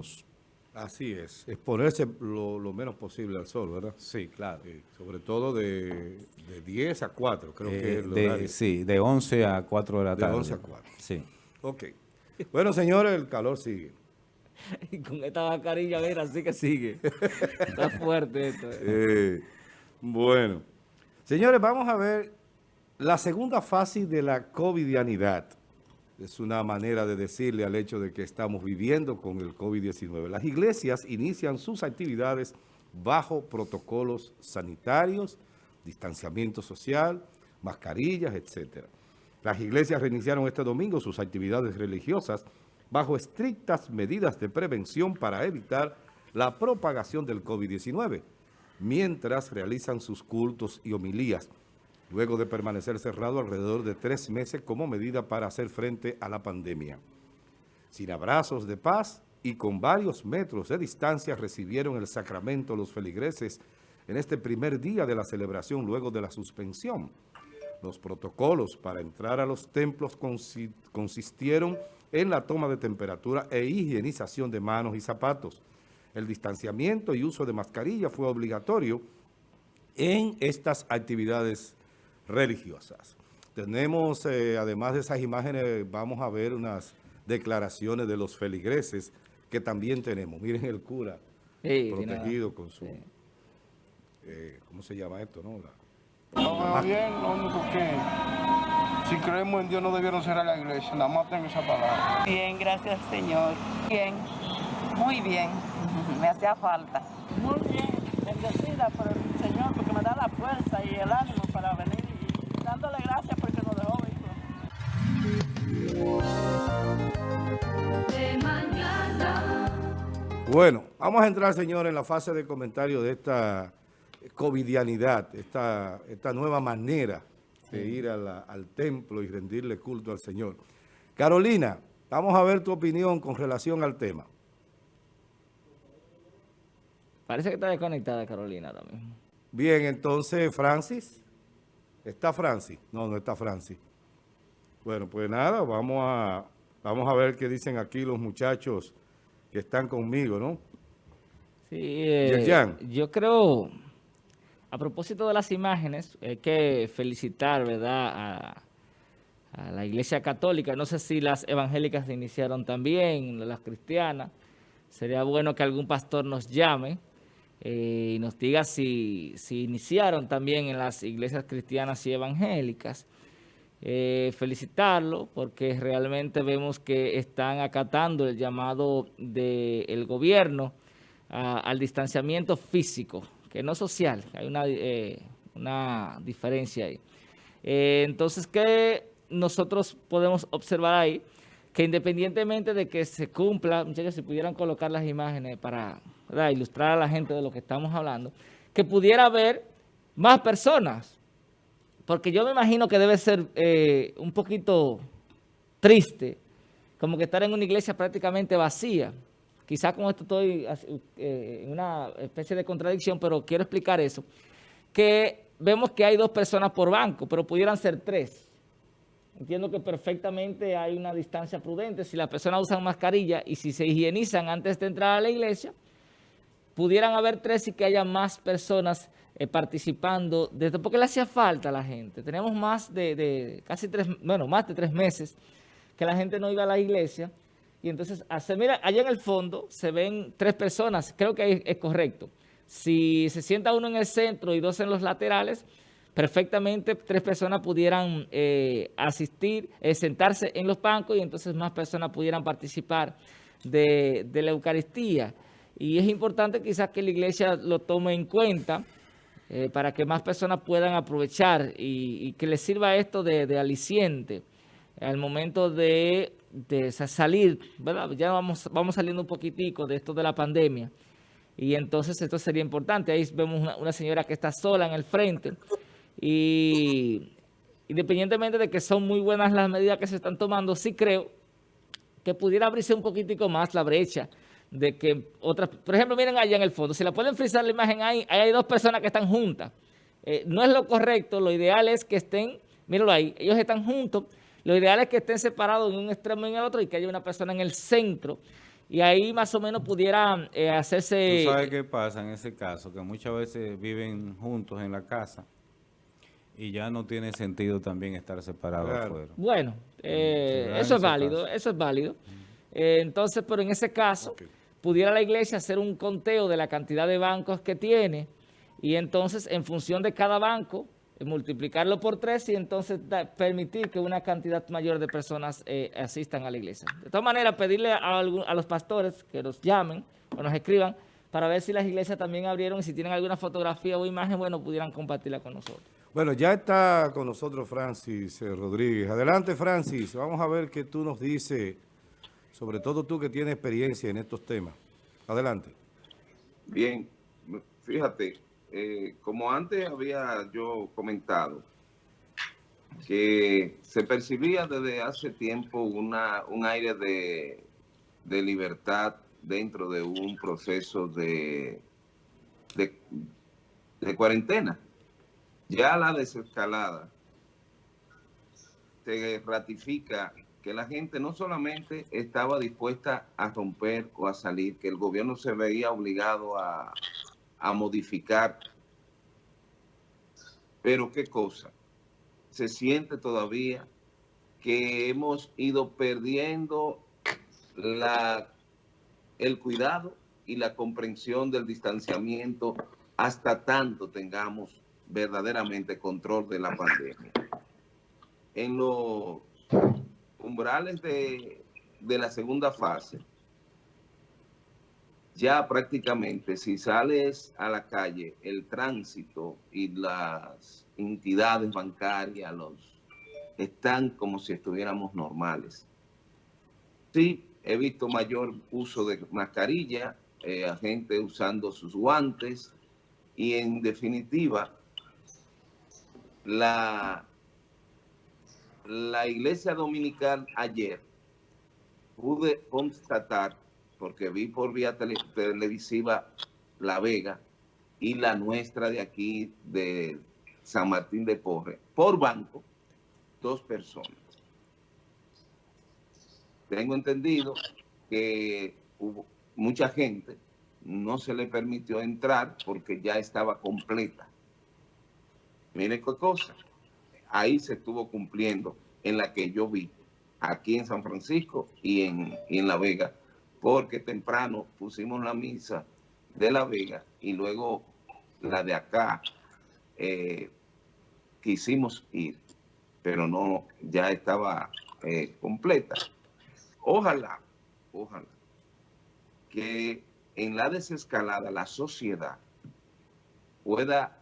menos. Así es, exponerse lo, menos posible al sol, ¿verdad? Sí, claro. sobre todo de, de, 10 a 4, creo que eh, es de, Sí, de 11 a 4 de la tarde. De 11 a 4. Sí. Ok. Bueno, señores, el calor sigue. Y con esta mascarilla, mira, así que sigue. Está fuerte esto. Eh, bueno. Señores, vamos a ver la segunda fase de la covidianidad. Es una manera de decirle al hecho de que estamos viviendo con el COVID-19. Las iglesias inician sus actividades bajo protocolos sanitarios, distanciamiento social, mascarillas, etc. Las iglesias reiniciaron este domingo sus actividades religiosas bajo estrictas medidas de prevención para evitar la propagación del COVID-19, mientras realizan sus cultos y homilías, luego de permanecer cerrado alrededor de tres meses como medida para hacer frente a la pandemia. Sin abrazos de paz y con varios metros de distancia recibieron el sacramento los feligreses en este primer día de la celebración luego de la suspensión. Los protocolos para entrar a los templos consistieron en la toma de temperatura e higienización de manos y zapatos. El distanciamiento y uso de mascarilla fue obligatorio en estas actividades religiosas. Tenemos, eh, además de esas imágenes, vamos a ver unas declaraciones de los feligreses que también tenemos. Miren el cura protegido con su... Eh, ¿Cómo se llama esto? No, no, bien, lo único que si creemos en Dios no debieron cerrar la iglesia, nada más tengo esa palabra. Bien, gracias Señor. Bien, muy bien, me hacía falta. Muy bien, bendecida por el Señor porque me da la fuerza y el ánimo dándole gracias porque nos dejó Bueno, vamos a entrar, señor, en la fase de comentario de esta covidianidad, esta, esta nueva manera de ir al templo y rendirle culto al Señor. Carolina, vamos a ver tu opinión con relación al tema. Parece que está desconectada Carolina también. Bien, entonces, Francis. ¿Está Francis? No, no está Francis. Bueno, pues nada, vamos a, vamos a ver qué dicen aquí los muchachos que están conmigo, ¿no? Sí, eh, yo creo a propósito de las imágenes, hay que felicitar, ¿verdad?, a, la Iglesia Católica. No sé si las evangélicas se iniciaron también, las cristianas. Sería bueno que algún pastor nos llame eh, y nos diga si, iniciaron también en las iglesias cristianas y evangélicas. Eh, felicitarlo porque realmente vemos que están acatando el llamado del gobierno al distanciamiento físico que no social, hay una, eh, una diferencia ahí. Entonces, ¿qué nosotros podemos observar ahí? Que independientemente de que se cumpla, muchachos, si pudieran colocar las imágenes para ilustrar a la gente de lo que estamos hablando, que pudiera haber más personas, porque yo me imagino que debe ser eh, un poquito triste, como que estar en una iglesia prácticamente vacía, Quizás con esto estoy eh, en una especie de contradicción, pero quiero explicar eso. Que vemos que hay dos personas por banco, pero pudieran ser tres. Entiendo que perfectamente hay una distancia prudente. Si las personas usan mascarilla y si se higienizan antes de entrar a la iglesia, pudieran haber tres y que haya más personas eh, participando, desde porque le hacía falta a la gente. Tenemos más de, casi tres, bueno, más de tres meses que la gente no iba a la iglesia y entonces, mira, allá en el fondo se ven tres personas, creo que es, correcto. Si se sienta uno en el centro y dos en los laterales, perfectamente tres personas pudieran eh, asistir, eh, sentarse en los bancos y entonces más personas pudieran participar de, la Eucaristía. Y es importante quizás que la iglesia lo tome en cuenta eh, para que más personas puedan aprovechar y, que les sirva esto de, aliciente al momento de de salir, ¿verdad? Ya vamos, vamos saliendo un poquitico de esto de la pandemia. Y entonces esto sería importante. Ahí vemos una, señora que está sola en el frente. Y independientemente de que son muy buenas las medidas que se están tomando, sí creo que pudiera abrirse un poquitico más la brecha de que otras... Por ejemplo, miren allá en el fondo. Si la pueden frizar la imagen ahí, ahí hay dos personas que están juntas. Eh, no es lo correcto. Lo ideal es que estén... Mírenlo ahí. Ellos están juntos lo ideal es que estén separados en un extremo y en el otro y que haya una persona en el centro y ahí más o menos pudiera eh, hacerse... ¿Tú sabes qué pasa en ese caso? Que muchas veces viven juntos en la casa y ya no tiene sentido también estar separados afuera. Bueno, eh, eso es válido, eso es válido. entonces, pero en ese caso, pudiera la iglesia hacer un conteo de la cantidad de bancos que tiene y entonces en función de cada banco multiplicarlo por tres y entonces permitir que una cantidad mayor de personas eh, asistan a la iglesia. De todas maneras, pedirle a, los pastores que nos llamen o nos escriban para ver si las iglesias también abrieron y si tienen alguna fotografía o imagen, bueno, pudieran compartirla con nosotros. Bueno, ya está con nosotros Francis eh, Rodríguez. Adelante, Francis. Vamos a ver qué tú nos dices, sobre todo tú que tienes experiencia en estos temas. Adelante. Bien, fíjate, eh, como antes había yo comentado, que se percibía desde hace tiempo una, un aire de, de libertad dentro de un proceso de, de, de, cuarentena. Ya la desescalada se ratifica que la gente no solamente estaba dispuesta a romper o a salir, que el gobierno se veía obligado a, a modificar. Pero qué cosa, se siente todavía que hemos ido perdiendo la, el cuidado y la comprensión del distanciamiento hasta tanto tengamos verdaderamente control de la pandemia. En los umbrales de, de la segunda fase, ya prácticamente si sales a la calle, el tránsito y las entidades bancarias los están como si estuviéramos normales. Sí, he visto mayor uso de mascarilla, eh, gente usando sus guantes y en definitiva la, la iglesia dominical ayer pude constatar porque vi por vía televisiva La Vega y la nuestra de aquí, de San Martín de Porre, por banco, dos personas. Tengo entendido que hubo mucha gente, no se le permitió entrar porque ya estaba completa. Mire qué cosa, ahí se estuvo cumpliendo en la que yo vi, aquí en San Francisco y en, y en La Vega, porque temprano pusimos la misa de La Vega y luego la de acá eh, quisimos ir, pero no, ya estaba eh, completa. Ojalá, ojalá, que en la desescalada la sociedad pueda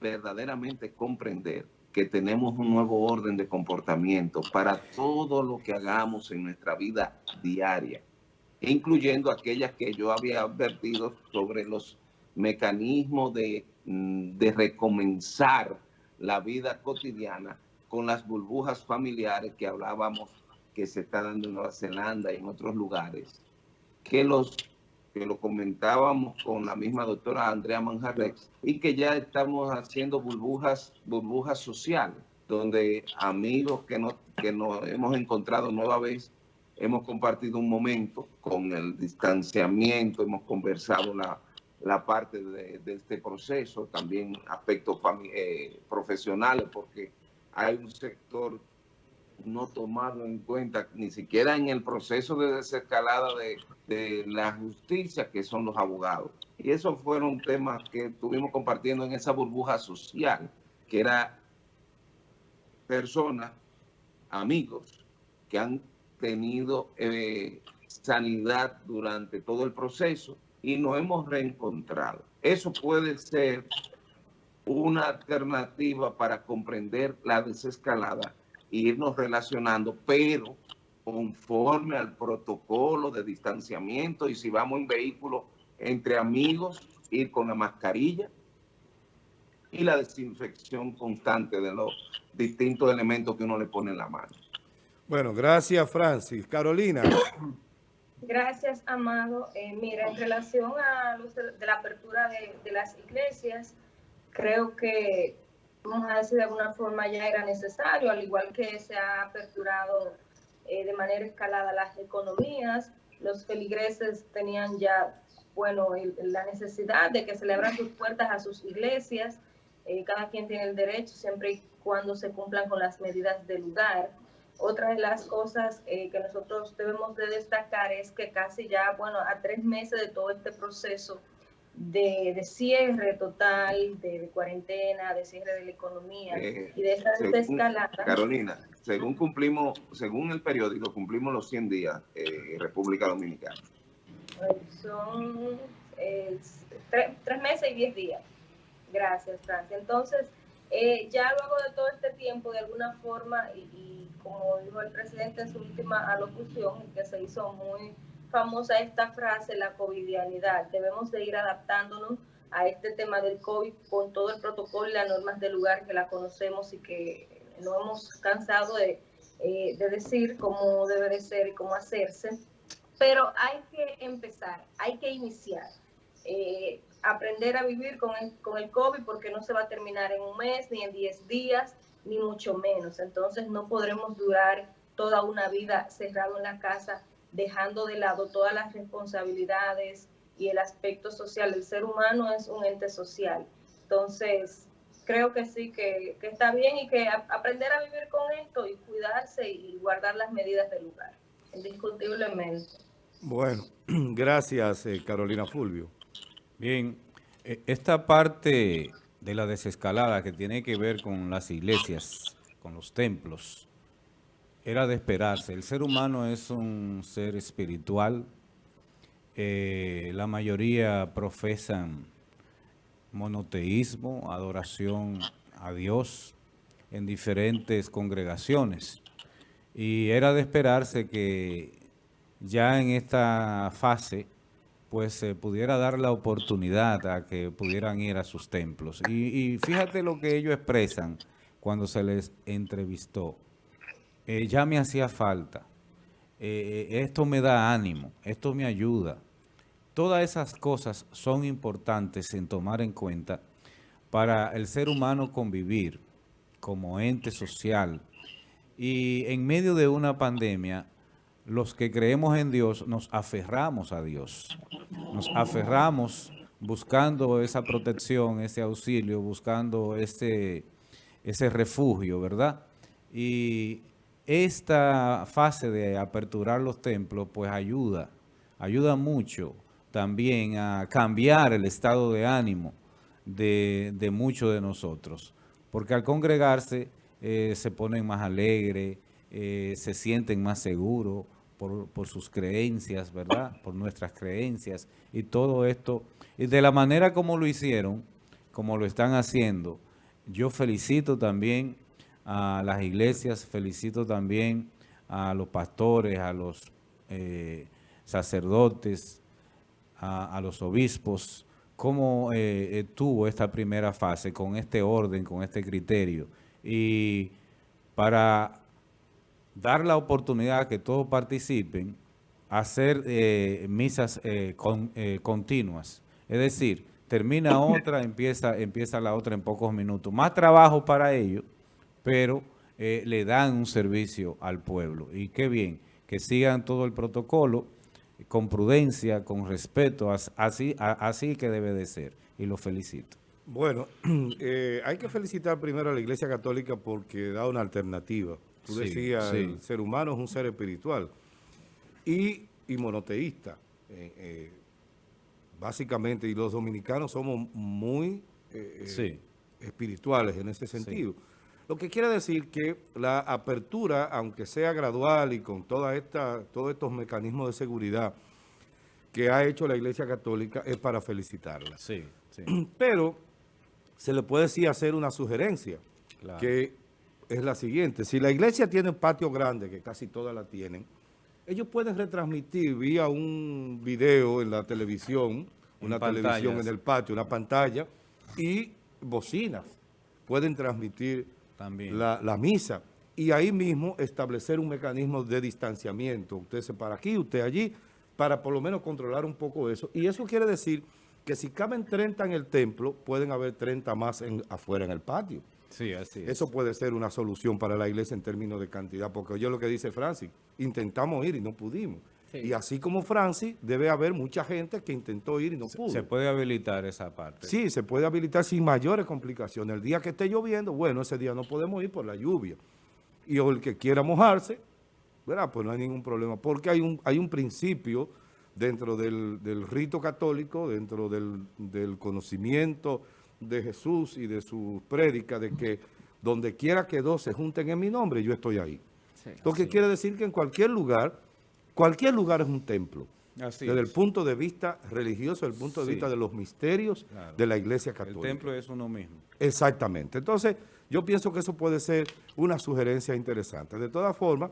verdaderamente comprender que tenemos un nuevo orden de comportamiento para todo lo que hagamos en nuestra vida diaria incluyendo aquellas que yo había advertido sobre los mecanismos de, mm, de recomenzar la vida cotidiana con las burbujas familiares que hablábamos que se está dando en Nueva Zelanda y en otros lugares, que los que lo comentábamos con la misma doctora Andrea Manjarrex, y que ya estamos haciendo burbujas, burbujas sociales, donde amigos que, no, que nos hemos encontrado nueva vez hemos compartido un momento con el distanciamiento, hemos conversado la, parte de, este proceso, también aspectos eh, profesionales, porque hay un sector no tomado en cuenta ni siquiera en el proceso de desescalada de, de la justicia, que son los abogados. Y esos fueron temas que estuvimos compartiendo en esa burbuja social, que era personas, amigos, que han tenido eh, sanidad durante todo el proceso y nos hemos reencontrado. Eso puede ser una alternativa para comprender la desescalada irnos relacionando, pero conforme al protocolo de distanciamiento y si vamos en vehículo entre amigos, ir con la mascarilla y la desinfección constante de los distintos elementos que uno le pone en la mano. Bueno, gracias Francis. Carolina. Gracias, Amado. Eh, mira, en relación a los de, la apertura de, las iglesias, creo que, vamos a decir de alguna forma, ya era necesario, al igual que se ha aperturado eh, de manera escalada las economías, los feligreses tenían ya, bueno, la necesidad de que se sus puertas a sus iglesias. Eh, cada quien tiene el derecho siempre y cuando se cumplan con las medidas del lugar. Otra de las cosas eh, que nosotros debemos de destacar es que casi ya, bueno, a tres meses de todo este proceso de, cierre total, de, cuarentena, de cierre de la economía eh, y de esa desescalada. Carolina, según cumplimos, según el periódico, cumplimos los 100 días en República Dominicana. Son tres meses y diez días. Gracias, Francia. Entonces, eh, ya luego de todo este tiempo, de alguna forma, y, como dijo el presidente en su última alocución, que se hizo muy famosa esta frase, la covidianidad, debemos de ir adaptándonos a este tema del COVID con todo el protocolo y las normas del lugar que la conocemos y que no hemos cansado de, eh, de decir cómo debe de ser y cómo hacerse. Pero hay que empezar, hay que iniciar. Eh, aprender a vivir con el, con el COVID porque no se va a terminar en un mes, ni en 10 días, ni mucho menos. Entonces no podremos durar toda una vida cerrado en la casa, dejando de lado todas las responsabilidades y el aspecto social. El ser humano es un ente social. Entonces, creo que sí, que, que está bien y que aprender a vivir con esto y cuidarse y guardar las medidas del lugar, indiscutiblemente. Bueno, gracias eh, Carolina Fulvio. Bien, e, esta parte de la desescalada que tiene que ver con las iglesias, con los templos, era de esperarse. El ser humano es un ser espiritual. Eh, la mayoría profesan monoteísmo, adoración a Dios en diferentes congregaciones. Y era de esperarse que ya en esta fase pues se pudiera dar la oportunidad a que pudieran ir a sus templos. Y, fíjate lo que ellos expresan cuando se les entrevistó. Eh, ya me hacía falta. Eh, eh, esto me da ánimo. Esto me ayuda. Todas esas cosas son importantes en tomar en cuenta para el ser humano convivir como ente social. Y en medio de una pandemia, los que creemos en Dios nos aferramos a Dios. Nos aferramos buscando esa protección, ese auxilio, buscando ese, ese refugio, ¿verdad? Y esta fase de aperturar los templos, pues ayuda, ayuda mucho también a cambiar el estado de ánimo de, muchos de nosotros. Porque al congregarse eh, se ponen más alegres, eh, se sienten más seguros, por, sus creencias, ¿verdad? Por nuestras creencias y todo esto. Y de la manera como lo hicieron, como lo están haciendo, yo felicito también a las iglesias, felicito también a los pastores, a los eh, sacerdotes, a, los obispos, cómo eh, tuvo esta primera fase con este orden, con este criterio. Y para dar la oportunidad a que todos participen, hacer eh, misas eh, eh, continuas. Es decir, termina otra, empieza, empieza la otra en pocos minutos. Más trabajo para ellos, pero le dan un servicio al pueblo. Y qué bien, que sigan todo el protocolo con prudencia, con respeto, así, así que debe de ser. Y lo felicito. Bueno, hay que felicitar primero a la Iglesia Católica porque da una alternativa Tú decías, el ser humano es un ser espiritual y, monoteísta. Eh, eh, básicamente, y los dominicanos somos muy eh, espirituales en ese sentido. Lo que quiere decir que la apertura, aunque sea gradual y con toda esta, todos estos mecanismos de seguridad que ha hecho la Iglesia Católica, es para felicitarla. Sí, sí. Pero se le puede sí hacer una sugerencia, que es la siguiente. Si la iglesia tiene un patio grande, que casi todas la tienen, ellos pueden retransmitir vía un video en la televisión, una televisión en el patio, una pantalla, y bocinas. Pueden transmitir También. La, misa. Y ahí mismo establecer un mecanismo de distanciamiento. Usted se para aquí, usted allí, para por lo menos controlar un poco eso. Y eso quiere decir que si caben 30 en el templo, pueden haber 30 más afuera en el patio. Sí, así Eso puede ser una solución para la iglesia en términos de cantidad, porque oye lo que dice Francis, intentamos ir y no pudimos. Y así como Francis, debe haber mucha gente que intentó ir y no pudo. Se puede habilitar esa parte. Sí, se puede habilitar sin mayores complicaciones. El día que esté lloviendo, bueno, ese día no podemos ir por la lluvia. Y el que quiera mojarse, ¿verdad? Pues no hay ningún problema. Porque hay un, hay un principio dentro del, rito católico, dentro del, conocimiento de Jesús y de su prédica, de que donde quiera que dos se junten en mi nombre, yo estoy ahí. Lo que quiere decir que en cualquier lugar, cualquier lugar es un templo. desde el punto de vista religioso, desde el punto de vista de los misterios de la Iglesia Católica. El templo es uno mismo. Exactamente. Entonces, yo pienso que eso puede ser una sugerencia interesante. De todas formas,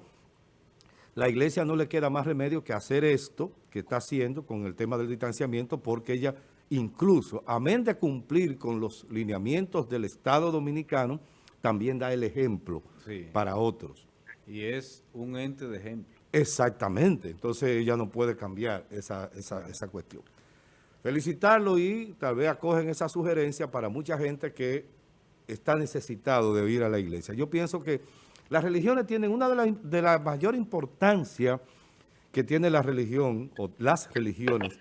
la Iglesia no le queda más remedio que hacer esto que está haciendo con el tema del distanciamiento, porque ella incluso, amén de cumplir con los lineamientos del Estado Dominicano, también da el ejemplo para otros. Y es un ente de ejemplo. Exactamente. Entonces ella no puede cambiar esa, esa cuestión. Felicitarlo y tal vez acogen esa sugerencia para mucha gente que está necesitado de ir a la iglesia. Yo pienso que las religiones tienen una de las de la mayor importancia que tiene la religión, o las religiones,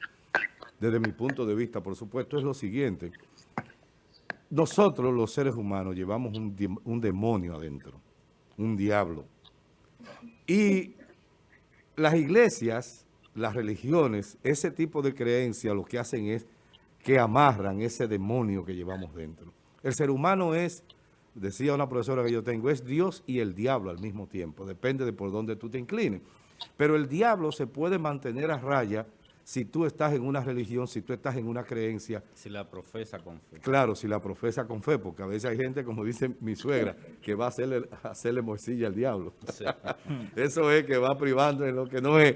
desde mi punto de vista, por supuesto, es lo siguiente. Nosotros, los seres humanos, llevamos un, un demonio adentro, un diablo. Y las iglesias, las religiones, ese tipo de creencias lo que hacen es que amarran ese demonio que llevamos dentro. El ser humano es decía una profesora que yo tengo, es Dios y el diablo al mismo tiempo, depende de por dónde tú te inclines. Pero el diablo se puede mantener a raya si tú estás en una religión, si tú estás en una creencia. Si la profesa con fe. Claro, si la profesa con fe, porque a veces hay gente, como dice mi suegra, que va a hacerle, hacerle morcilla al diablo. Eso es que va privando en lo que no es,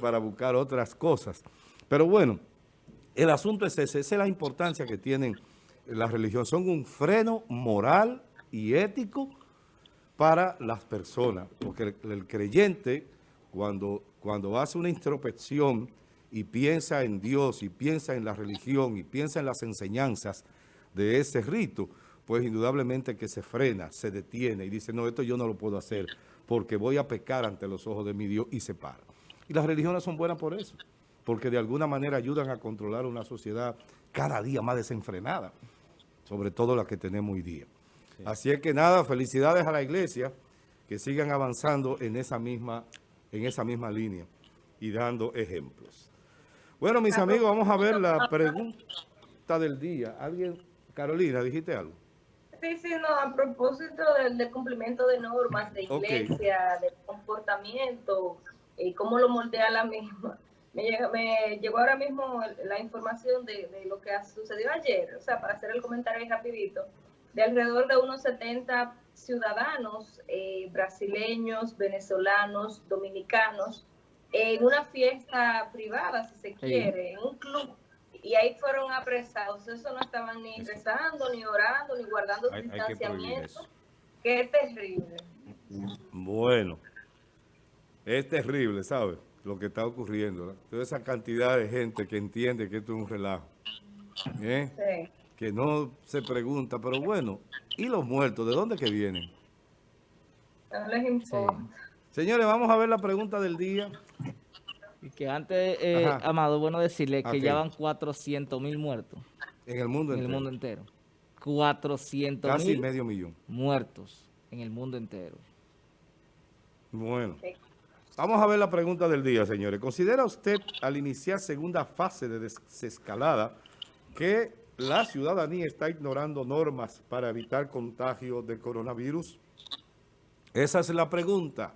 para buscar otras cosas. Pero bueno, el asunto es ese, esa es la importancia que tienen la religión son un freno moral y ético para las personas, porque el, creyente cuando, cuando hace una introspección y piensa en Dios y piensa en la religión y piensa en las enseñanzas de ese rito, pues indudablemente que se frena, se detiene y dice, no, esto yo no lo puedo hacer porque voy a pecar ante los ojos de mi Dios y se para. Y las religiones son buenas por eso, porque de alguna manera ayudan a controlar una sociedad cada día más desenfrenada sobre todo la que tenemos hoy día. Así es que nada, felicidades a la iglesia, que sigan avanzando en esa misma, en esa misma línea y dando ejemplos. Bueno, mis amigos, vamos a ver la pregunta del día. ¿Alguien? Carolina, ¿dijiste algo? Sí, sí, no, a propósito del, cumplimiento de normas de iglesia, de comportamiento, y cómo lo moldea la misma me, llegó ahora mismo la información de, lo que sucedió ayer, o sea, para hacer el comentario rapidito, de alrededor de unos 70 ciudadanos eh, brasileños, venezolanos, dominicanos, en una fiesta privada, si se quiere, en un club, y ahí fueron apresados. Eso no estaban ni rezando, ni orando, ni guardando distanciamiento. Qué terrible. Bueno, es terrible, ¿sabes? lo que está ocurriendo. Toda esa cantidad de gente que entiende que esto es un relajo. ¿eh? Que no se pregunta, pero bueno, ¿y los muertos? ¿De dónde que vienen? Señores, vamos a ver la pregunta del día. Y que antes, eh, Amado, bueno decirle que ya van 400 mil muertos. En el mundo en entero. el mundo entero. 400 Casi medio millón. Muertos en el mundo entero. Bueno. Vamos a ver la pregunta del día, señores. ¿Considera usted al iniciar segunda fase de desescalada que la ciudadanía está ignorando normas para evitar contagio de coronavirus? Esa es la pregunta.